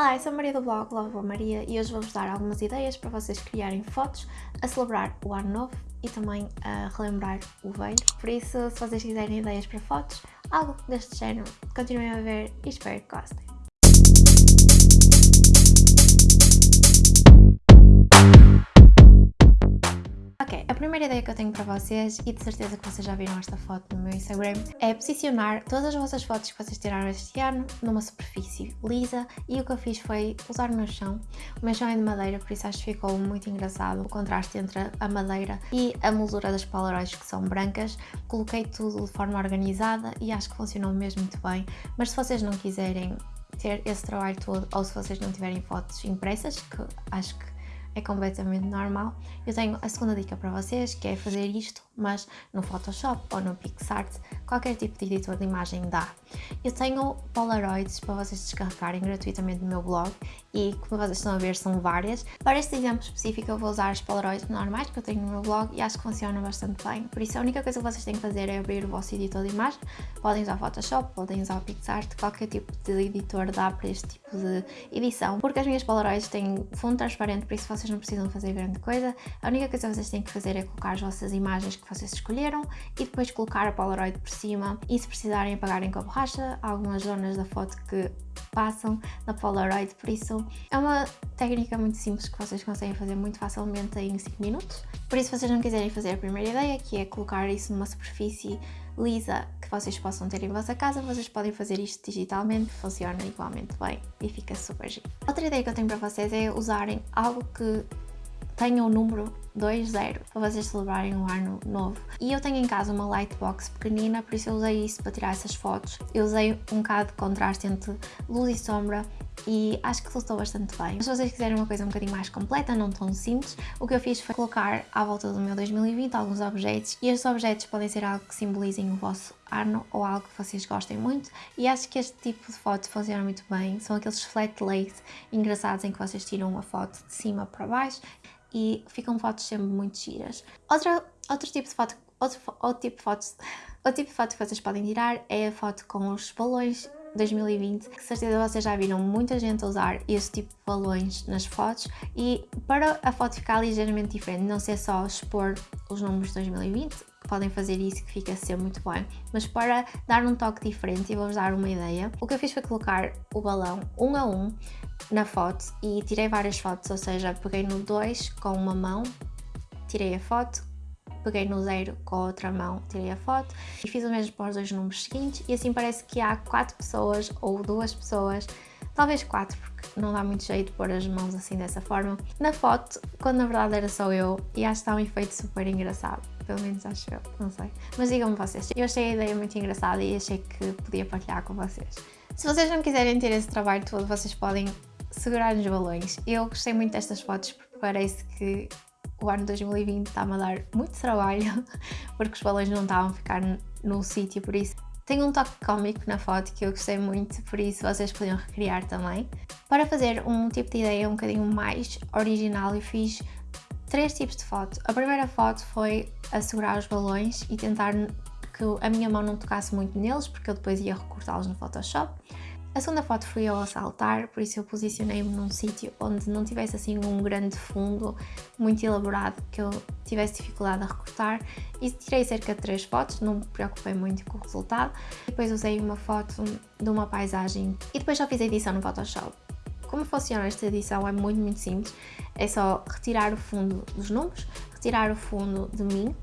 Olá, eu sou a Maria do blog Love Maria e hoje vou-vos dar algumas ideias para vocês criarem fotos a celebrar o ano novo e também a relembrar o velho. Por isso, se vocês quiserem ideias para fotos, algo deste género, continuem a ver e espero que gostem. Primeira ideia que eu tenho para vocês, e de certeza que vocês já viram esta foto no meu Instagram, é posicionar todas as vossas fotos que vocês tiraram este ano numa superfície lisa e o que eu fiz foi usar o meu chão. O meu chão é de madeira, por isso acho que ficou muito engraçado o contraste entre a madeira e a moldura das Polaroids que são brancas. Coloquei tudo de forma organizada e acho que funcionou mesmo muito bem, mas se vocês não quiserem ter esse trabalho todo ou se vocês não tiverem fotos impressas, que acho que é completamente normal. Eu tenho a segunda dica para vocês, que é fazer isto, mas no Photoshop ou no PixArt, qualquer tipo de editor de imagem dá. Eu tenho Polaroids para vocês descarregarem gratuitamente no meu blog e como vocês estão a ver são várias. Para este exemplo específico eu vou usar as Polaroids normais que eu tenho no meu blog e acho que funcionam bastante bem. Por isso a única coisa que vocês têm que fazer é abrir o vosso editor de imagem. Podem usar Photoshop, podem usar o PixArt, qualquer tipo de editor dá para este tipo de edição. Porque as minhas Polaroids têm fundo transparente, por isso vocês não precisam fazer grande coisa. A única coisa que vocês têm que fazer é colocar as vossas imagens que vocês escolheram e depois colocar a Polaroid por cima e se precisarem apagarem com a borracha algumas zonas da foto que passam na Polaroid, por isso é uma técnica muito simples que vocês conseguem fazer muito facilmente em 5 minutos. Por isso, se vocês não quiserem fazer a primeira ideia, que é colocar isso numa superfície lisa que vocês possam ter em vossa casa, vocês podem fazer isto digitalmente, funciona igualmente bem e fica super giro. Outra ideia que eu tenho para vocês é usarem algo que tenha o número 20 para vocês celebrarem o ano novo. E eu tenho em casa uma lightbox pequenina, por isso eu usei isso para tirar essas fotos. Eu usei um bocado de contraste entre luz e sombra e acho que resultou bastante bem. Mas se vocês quiserem uma coisa um bocadinho mais completa, não tão simples, o que eu fiz foi colocar à volta do meu 2020 alguns objetos e estes objetos podem ser algo que simbolizem o vosso ano ou algo que vocês gostem muito e acho que este tipo de foto funciona muito bem. São aqueles flat lays engraçados em que vocês tiram uma foto de cima para baixo e ficam fotos sempre muito giras. Outra, outro tipo de foto, outro, outro tipo de fotos, outro tipo de foto que vocês podem tirar é a foto com os balões 2020, que certeza vocês já viram muita gente usar esse tipo de balões nas fotos e para a foto ficar ligeiramente diferente, não ser só expor os números de 2020, que podem fazer isso que fica a ser muito bem, mas para dar um toque diferente e vou-vos dar uma ideia, o que eu fiz foi colocar o balão um a um na foto e tirei várias fotos, ou seja, peguei no 2 com uma mão, tirei a foto, peguei no 0 com a outra mão, tirei a foto e fiz o mesmo para os dois números seguintes e assim parece que há quatro pessoas ou duas pessoas, talvez quatro, porque não dá muito jeito pôr as mãos assim dessa forma, na foto, quando na verdade era só eu e acho que está um efeito super engraçado pelo menos acho eu, não sei. Mas digam-me vocês, eu achei a ideia muito engraçada e achei que podia partilhar com vocês. Se vocês não quiserem ter esse trabalho todo, vocês podem segurar nos balões. Eu gostei muito destas fotos porque parece que o ano 2020 está-me a dar muito trabalho porque os balões não estavam a ficar no sítio, por isso tem um toque cómico na foto que eu gostei muito, por isso vocês podiam recriar também. Para fazer um tipo de ideia um bocadinho mais original, eu fiz três tipos de foto. A primeira foto foi assegurar os balões e tentar que a minha mão não tocasse muito neles, porque eu depois ia recortá-los no Photoshop. A segunda foto fui eu a saltar, por isso eu posicionei-me num sítio onde não tivesse assim um grande fundo muito elaborado que eu tivesse dificuldade a recortar e tirei cerca de três fotos, não me preocupei muito com o resultado. Depois usei uma foto de uma paisagem e depois já fiz a edição no Photoshop. Como funciona esta edição é muito, muito simples. É só retirar o fundo dos números, retirar o fundo de mim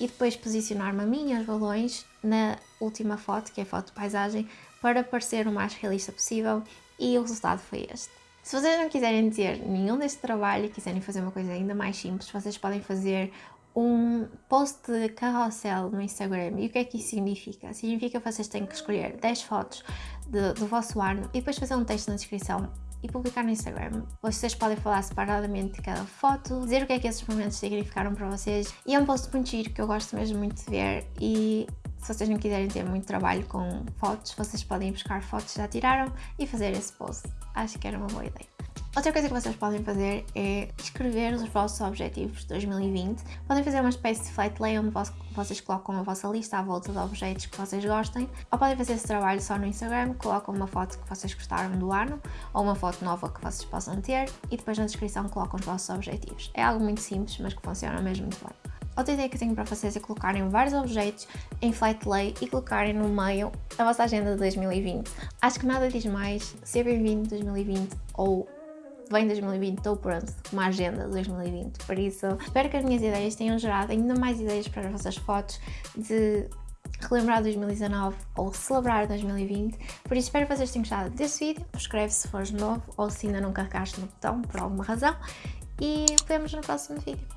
e depois posicionar-me a mim e os balões na última foto, que é a foto de paisagem, para parecer o mais realista possível e o resultado foi este. Se vocês não quiserem ter nenhum deste trabalho e quiserem fazer uma coisa ainda mais simples, vocês podem fazer um post de carrossel no Instagram. E o que é que isso significa? Significa que vocês têm que escolher 10 fotos de, do vosso ano e depois fazer um texto na descrição e publicar no Instagram. Vocês podem falar separadamente de cada foto, dizer o que é que esses momentos significaram para vocês. E é um post muito giro que eu gosto mesmo muito de ver e se vocês não quiserem ter muito trabalho com fotos, vocês podem buscar fotos que já tiraram e fazer esse post. Acho que era uma boa ideia. Outra coisa que vocês podem fazer é escrever os vossos objetivos de 2020. Podem fazer uma espécie de flight lay onde vocês colocam a vossa lista à volta de objetos que vocês gostem, ou podem fazer esse trabalho só no Instagram, colocam uma foto que vocês gostaram do ano, ou uma foto nova que vocês possam ter, e depois na descrição colocam os vossos objetivos. É algo muito simples, mas que funciona mesmo muito bem. Outra ideia que tenho para vocês é colocarem vários objetos em flight lay e colocarem no meio a vossa agenda de 2020. Acho que nada diz mais ser bem-vindo 2020 ou vem 2020, estou pronto, uma agenda de 2020. Por isso, espero que as minhas ideias tenham gerado ainda mais ideias para as vossas fotos de relembrar 2019 ou celebrar 2020. Por isso, espero que vocês tenham gostado deste vídeo. Subscreve se fores novo ou se ainda não carregaste no botão por alguma razão. E vemos no próximo vídeo.